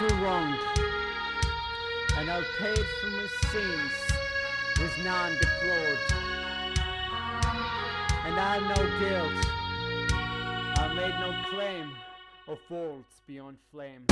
little wrong, and I'll pay for my sins with none deplored. And I have no guilt, I made no claim of faults beyond flame.